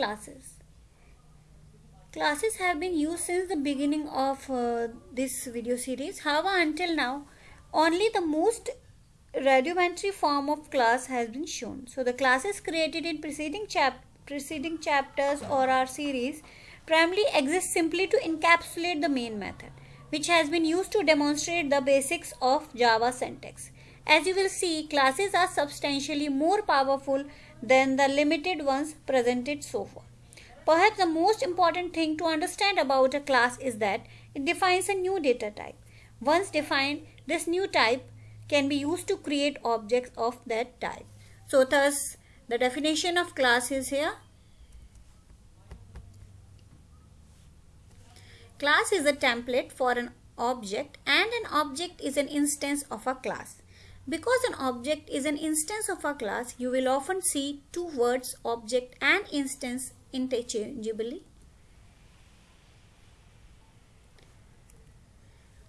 classes. Classes have been used since the beginning of uh, this video series. However, until now, only the most rudimentary form of class has been shown. So, the classes created in preceding, chap preceding chapters or our series primarily exist simply to encapsulate the main method, which has been used to demonstrate the basics of Java syntax. As you will see, classes are substantially more powerful than the limited ones presented so far. Perhaps the most important thing to understand about a class is that it defines a new data type. Once defined, this new type can be used to create objects of that type. So thus, the definition of class is here. Class is a template for an object and an object is an instance of a class. Because an object is an instance of a class, you will often see two words object and instance interchangeably.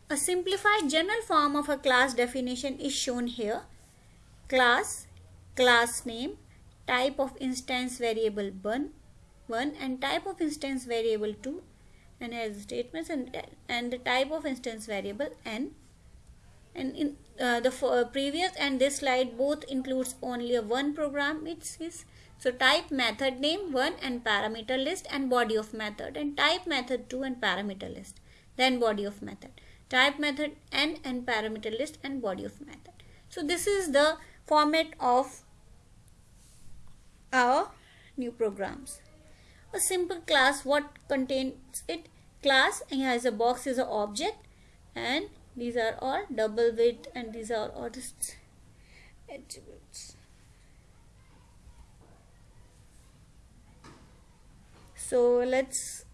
A simplified general form of a class definition is shown here. Class, class name, type of instance variable 1, 1 and type of instance variable 2 and has statements and, and the type of instance variable n and in uh, the uh, previous and this slide both includes only a one program. It is so type method name 1 and parameter list and body of method. And type method 2 and parameter list then body of method. Type method n and parameter list and body of method. So this is the format of our new programs. A simple class what contains it? Class and here is a box is an object. And these are all double width and these are all just attributes. So let's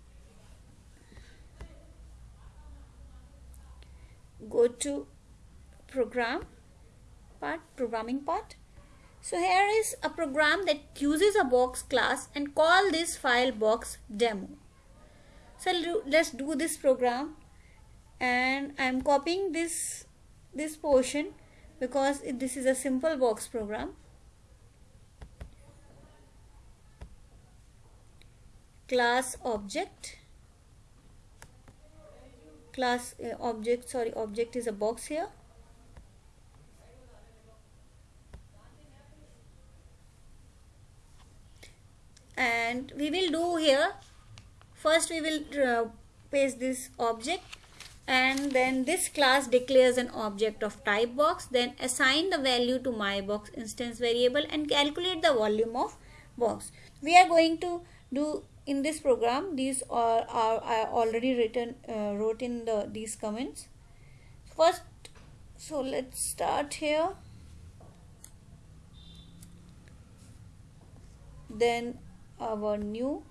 go to program part programming part. So here is a program that uses a box class and call this file box demo. So let's do this program and I'm copying this this portion because it, this is a simple box program. Class object. Class uh, object sorry object is a box here. And we will do here. First we will uh, paste this object and then this class declares an object of type box then assign the value to my box instance variable and calculate the volume of box. We are going to do in this program these are, are, already written uh, wrote in the these comments. First so let's start here. Then our new.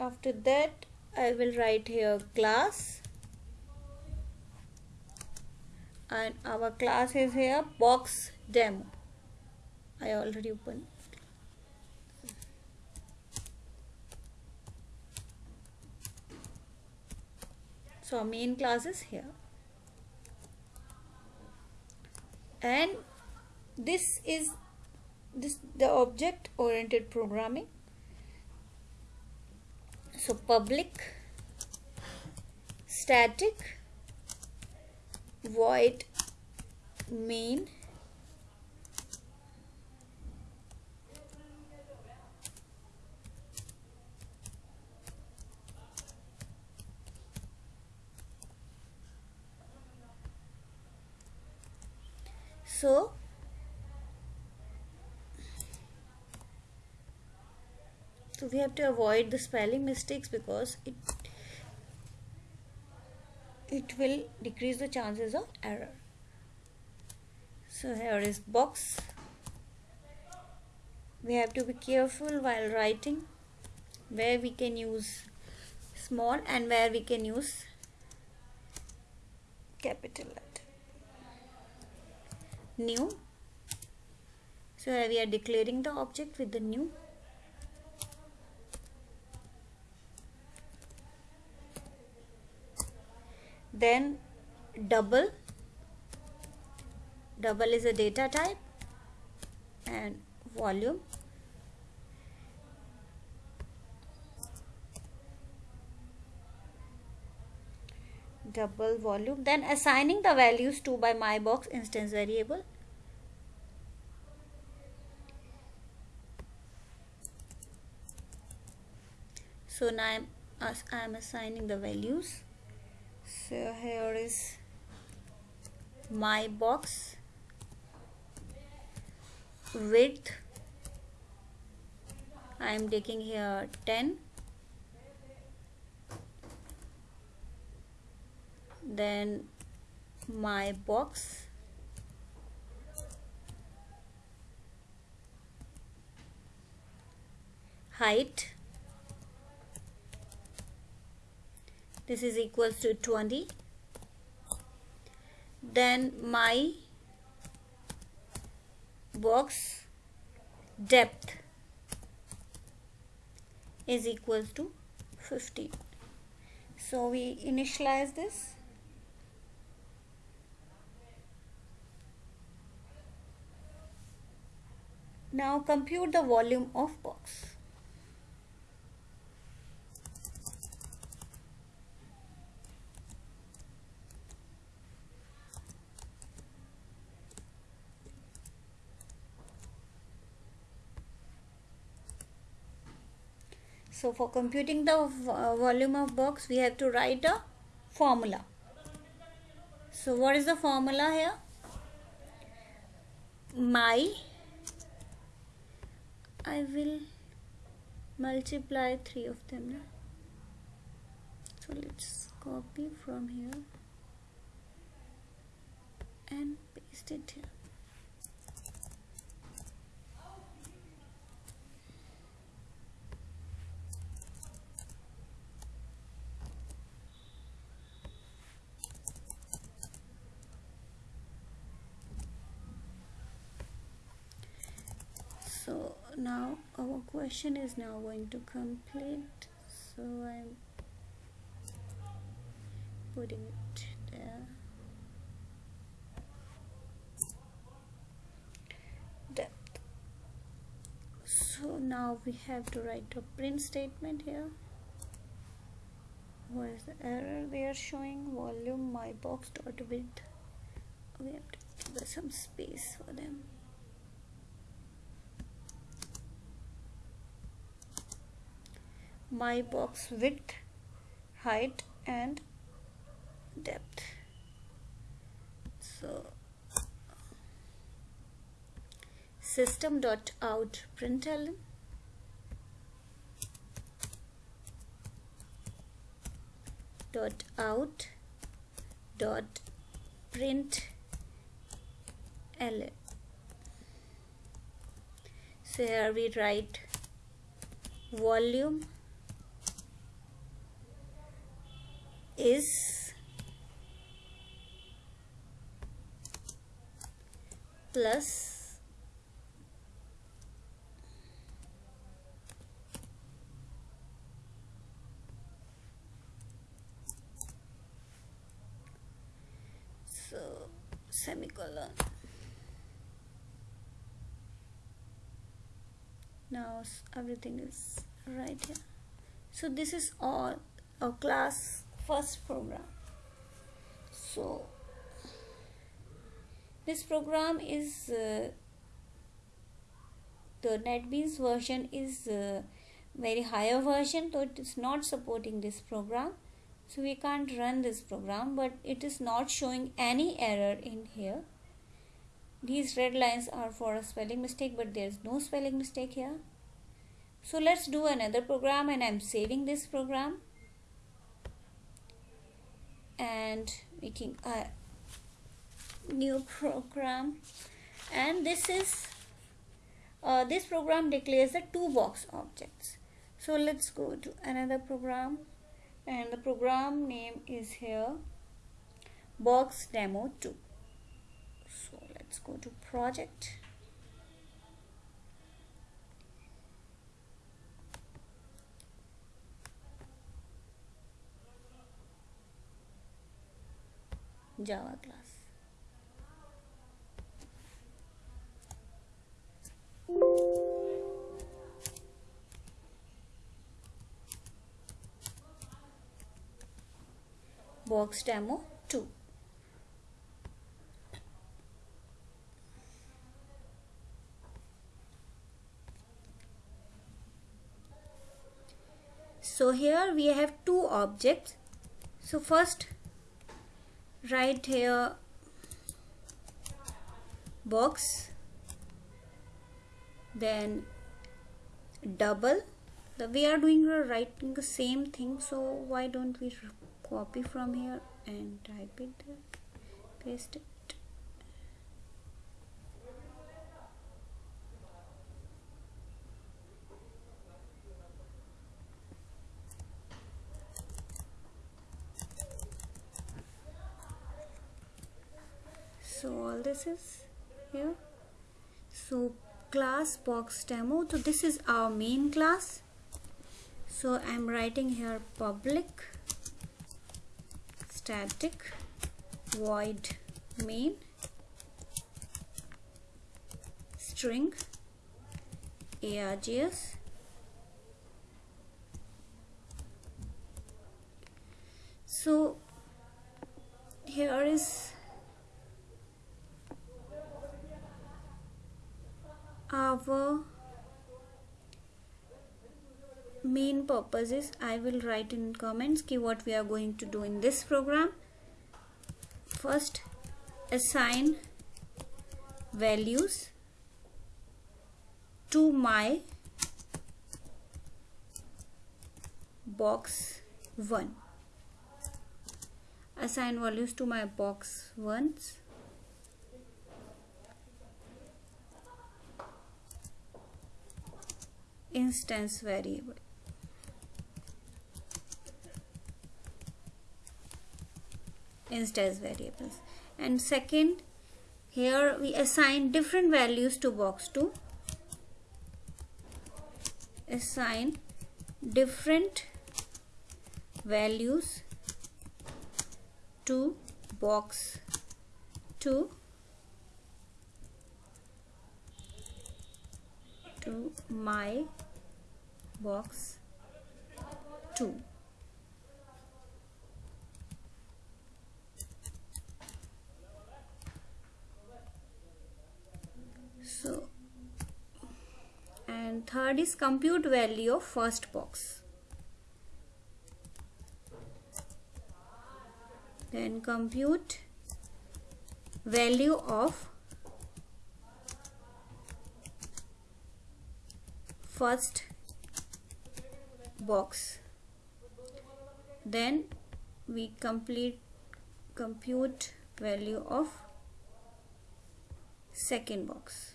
After that I will write here class. And our class is here box demo I already opened. So main class is here. And this is this the object oriented programming so public static void main so so we have to avoid the spelling mistakes because it it will decrease the chances of error. So here is box. We have to be careful while writing where we can use small and where we can use capital letter. New. So here we are declaring the object with the new then double double is a data type and volume. Double volume then assigning the values to by my box instance variable. So now I'm, I'm assigning the values so here is my box width I am taking here 10 then my box height this is equals to 20 then my box depth is equals to 15 so we initialize this. Now compute the volume of box So for computing the uh, volume of box, we have to write a formula. So what is the formula here? My, I will multiply three of them. So let's copy from here and paste it here. so now our question is now going to complete so I'm putting it there. Depth. So now we have to write a print statement here. What is the error they are showing? Volume my box dot width. We have to give some space for them my box width height and depth. So system dot out println. Dot out dot print ln so here we write volume is plus so semicolon. Now everything is right here. So this is all our class first program. So this program is uh, the NetBeans version is uh, very higher version so it is not supporting this program. So we can't run this program but it is not showing any error in here. These red lines are for a spelling mistake but there's no spelling mistake here. So let's do another program and I'm saving this program and making a new program. And this is uh, this program declares the two box objects. So let's go to another program. And the program name is here box demo 2 so let's go to project Java class. box demo 2 so here we have two objects so first write here box then double. The we are doing writing the same thing so why don't we copy from here and type it there paste it so all this is here. So class box demo. So this is our main class. So I'm writing here public static void main string args so here is our main purpose is I will write in comments ki what we are going to do in this program. First assign values to my box 1 assign values to my box 1s instance variable. Instance variables. And second here we assign different values to box 2 assign different values to box 2 to my box 2 so and third is compute value of first box. Then compute value of first box. Then we complete compute value of second box.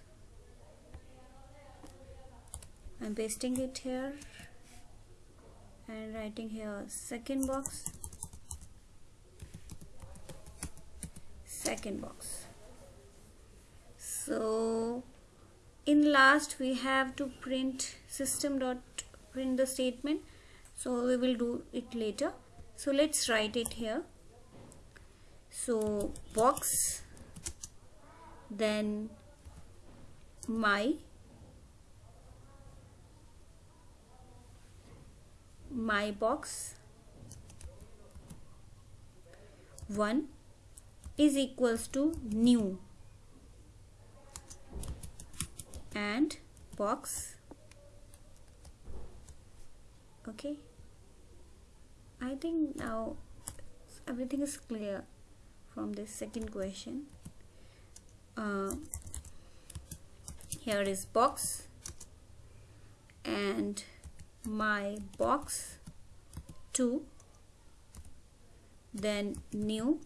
I'm pasting it here and writing here second box second box. So in last we have to print system dot print the statement. So we will do it later. So let's write it here. So box then my my box 1 is equals to new and box. Okay. I think now everything is clear from this second question. Uh, here is box and my box 2 then new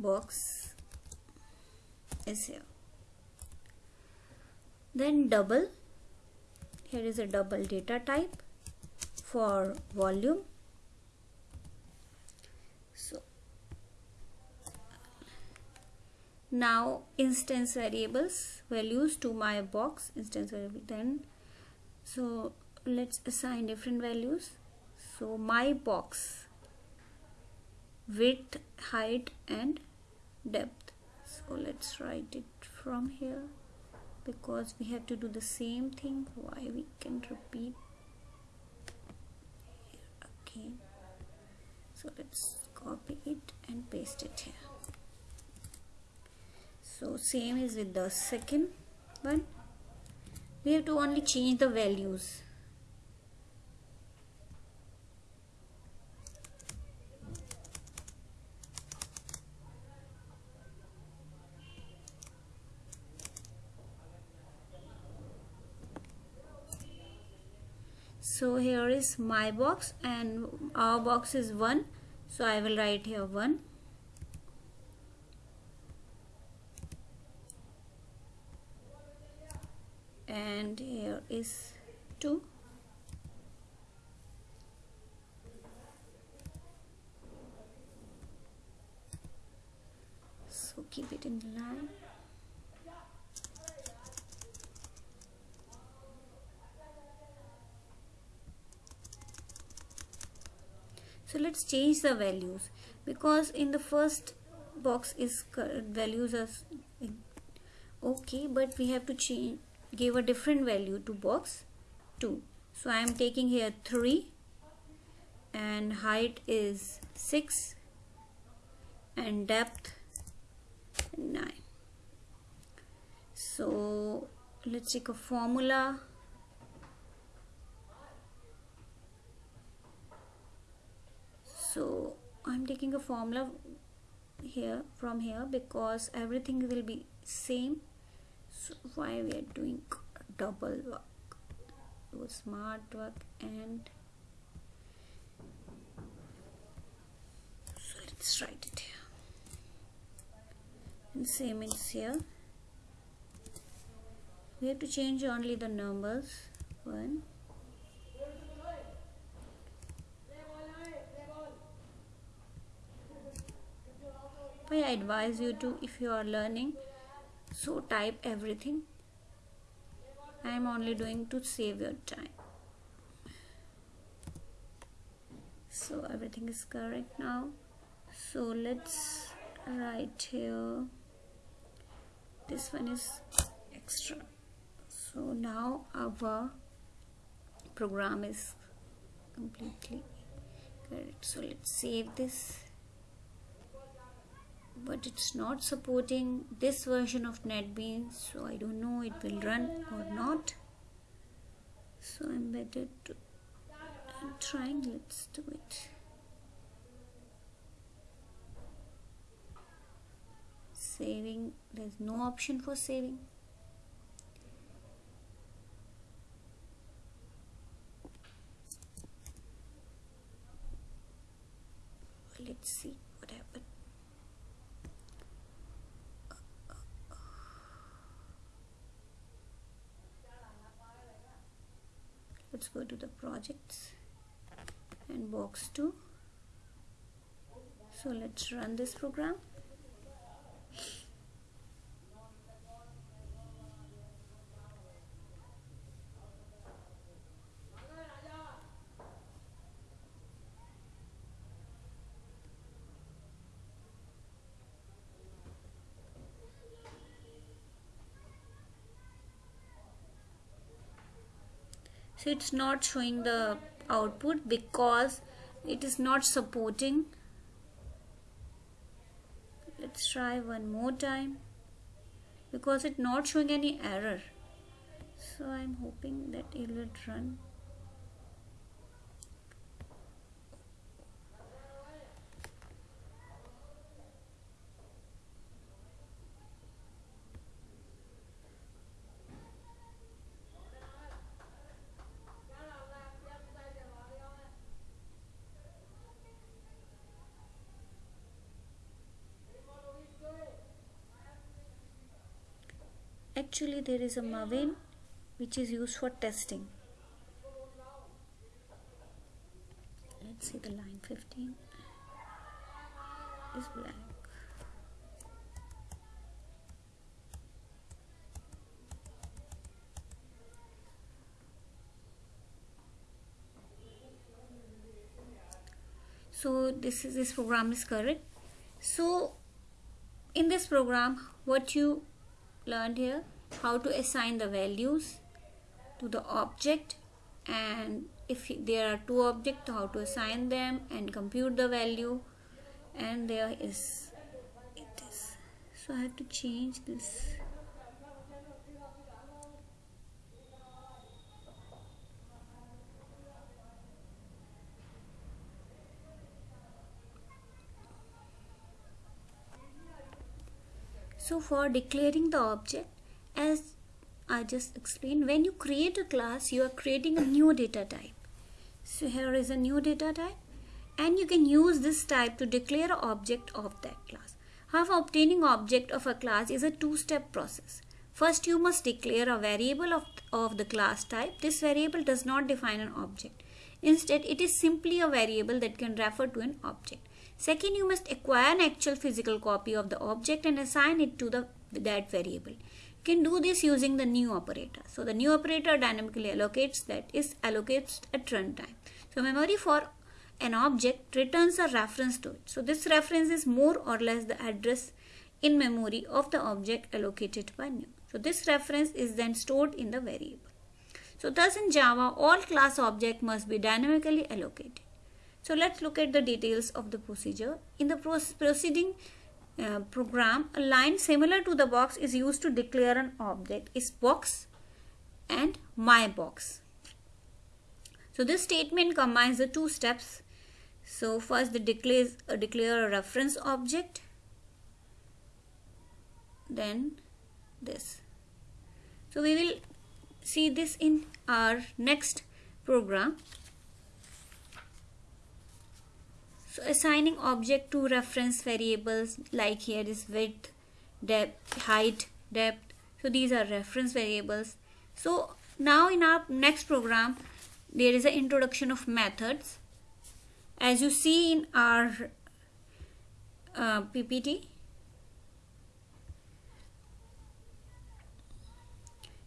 box is here. Then double here is a double data type for volume. So now instance variables values to my box instance variable then so let's assign different values. So my box width height and depth. So let's write it from here because we have to do the same thing. Why we can repeat again? So let's copy it and paste it here. So same is with the second one. We have to only change the values so here is my box and our box is 1 so I will write here 1 and here is 2 so keep it in line so let's change the values. Because in the first box is values are okay but we have to change give a different value to box 2 so I am taking here 3 and height is 6 and depth 9 so let's take a formula so I'm taking a formula here from here because everything will be same. So why we are doing double work? Do smart work and so let's write it here. And same is here. We have to change only the numbers. One I advise you to if you are learning so type everything. I am only doing to save your time. So everything is correct now. So let's write here. This one is extra. So now our program is completely correct. So let's save this but it's not supporting this version of NetBeans so I don't know it will run or not. So I'm better to trying let's do it. Saving there's no option for saving. Let's see what happened let's go to the projects and box 2 so let's run this program it's not showing the output because it is not supporting. Let's try one more time. Because it's not showing any error. So I'm hoping that it will run actually there is a Maven which is used for testing. Let's see the line 15 is blank. So this is this program is correct. So in this program what you learned here how to assign the values to the object and if there are two objects how to assign them and compute the value. And there is it is. So I have to change this. So for declaring the object, as I just explained, when you create a class, you are creating a new data type. So here is a new data type and you can use this type to declare an object of that class. However, obtaining object of a class is a two-step process. First, you must declare a variable of, of the class type. This variable does not define an object. Instead, it is simply a variable that can refer to an object. Second, you must acquire an actual physical copy of the object and assign it to the that variable. Can do this using the new operator. So the new operator dynamically allocates that is allocates at runtime. So memory for an object returns a reference to it. So this reference is more or less the address in memory of the object allocated by new. So this reference is then stored in the variable. So thus in Java, all class object must be dynamically allocated. So let's look at the details of the procedure. In the proceeding uh, program, a line similar to the box is used to declare an object is box and my box. So this statement combines the two steps. So first the declares, uh, declare a reference object, then this. So we will see this in our next program. So assigning object to reference variables like here is width, depth, height, depth. So these are reference variables. So now in our next program, there is an introduction of methods. As you see in our uh, PPT,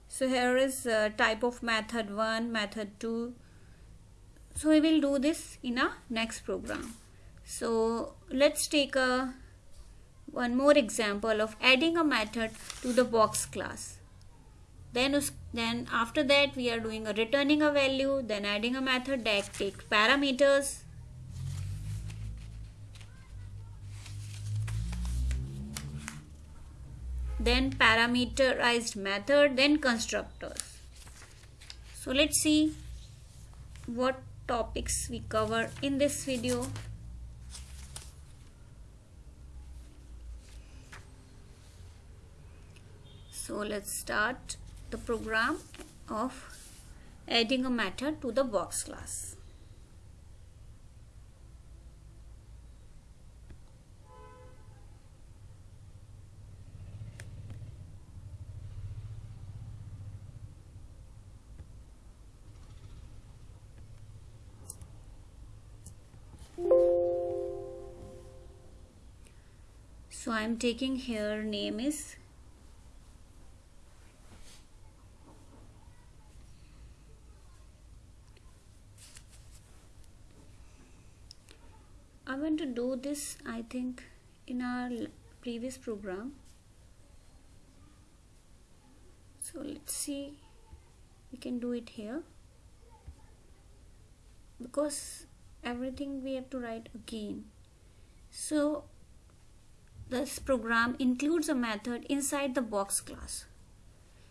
so here is uh, type of method 1 method 2 so we will do this in our next program so let's take a one more example of adding a method to the box class. Then then after that we are doing a returning a value then adding a method that takes parameters. Then parameterized method then constructors. So let's see what topics we cover in this video so let's start the program of adding a matter to the box class. So I'm taking here name is I want to do this I think in our previous program. So let's see. We can do it here. Because everything we have to write again. So this program includes a method inside the box class.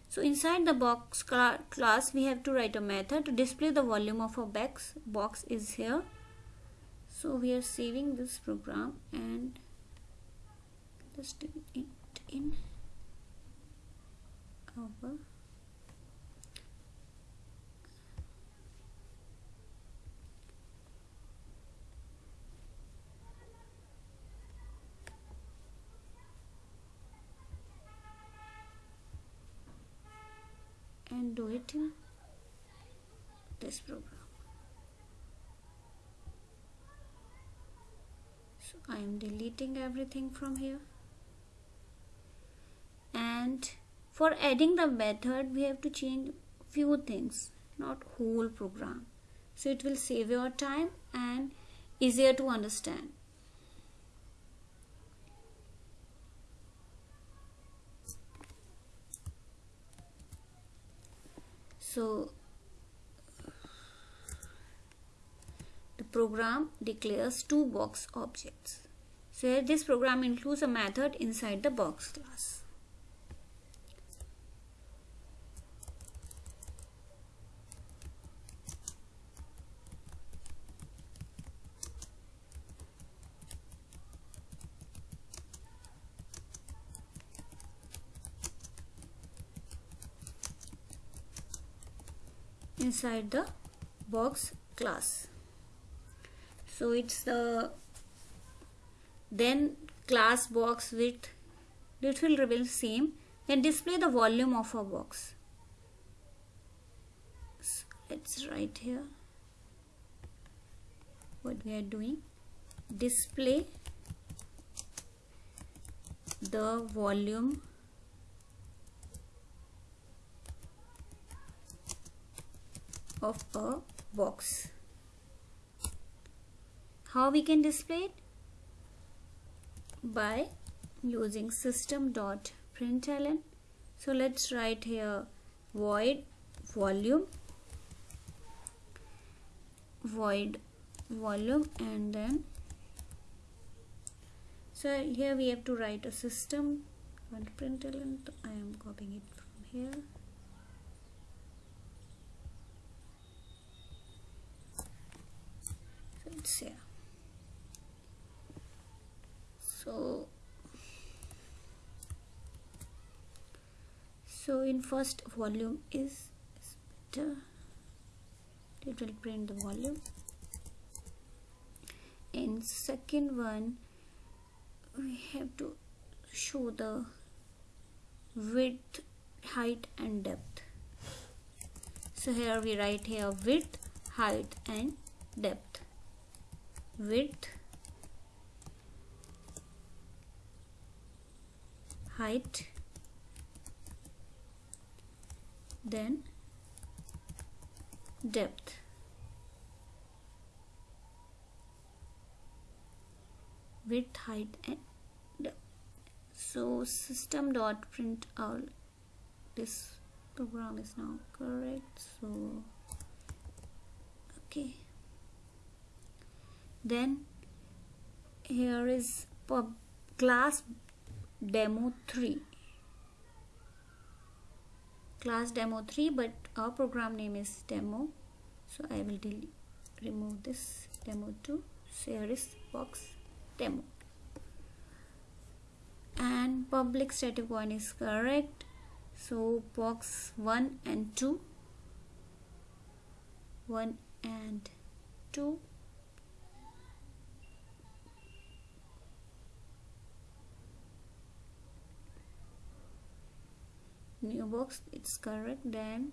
So inside the box class we have to write a method to display the volume of a box box is here so we are saving this program and let's do it in our and do it in this program I am deleting everything from here. And for adding the method we have to change few things not whole program. So it will save your time and easier to understand. So program declares two box objects. So here this program includes a method inside the box class. Inside the box class so it's the then class box width it will reveal same. Then display the volume of a box. So let's write here what we are doing. Display the volume of a box. How we can display it? By using system.println. So let's write here void volume void volume and then so here we have to write a system and println I am copying it from here it's here so so in first volume is better it will print the volume. In second one we have to show the width height and depth. So here we write here width height and depth. Width height then depth. Width height and depth. So system dot print out this program is now correct so okay. Then here is pub class demo 3 class demo 3 but our program name is demo. So I will delete remove this demo 2 so here is box demo. And public static one is correct. So box 1 and 2 1 and 2 new box it's correct then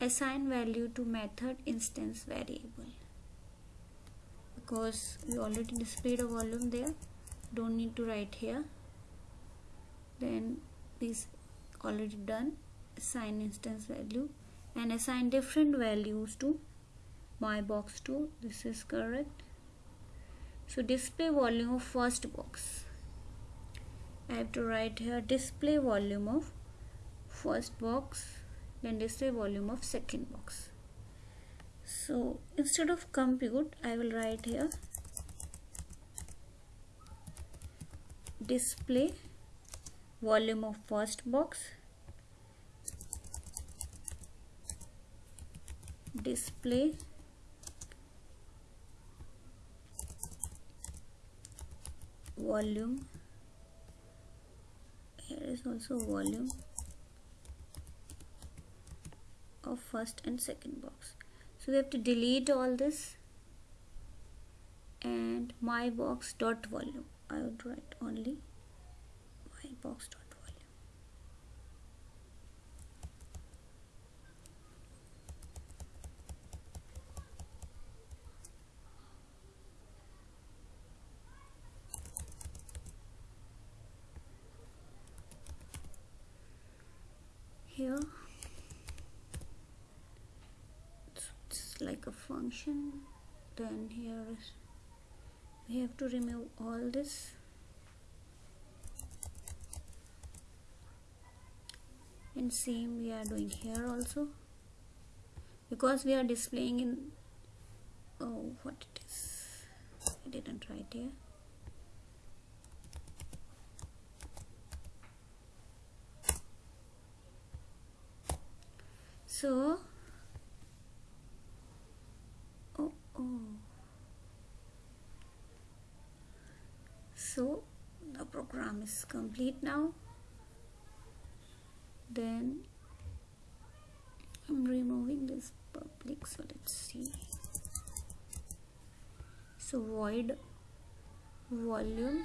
assign value to method instance variable. Because we already displayed a volume there don't need to write here. Then this already done assign instance value and assign different values to my box 2 this is correct. So display volume of first box. I have to write here display volume of first box then display volume of second box. So instead of compute I will write here display volume of first box display volume here is also volume of first and second box. So we have to delete all this and my box dot volume I would write only my box dot volume here like a function then here is we have to remove all this. And same we are doing here also. Because we are displaying in oh what it is? I didn't write here. So oh oh so program is complete now then I'm removing this public so let's see. So void volume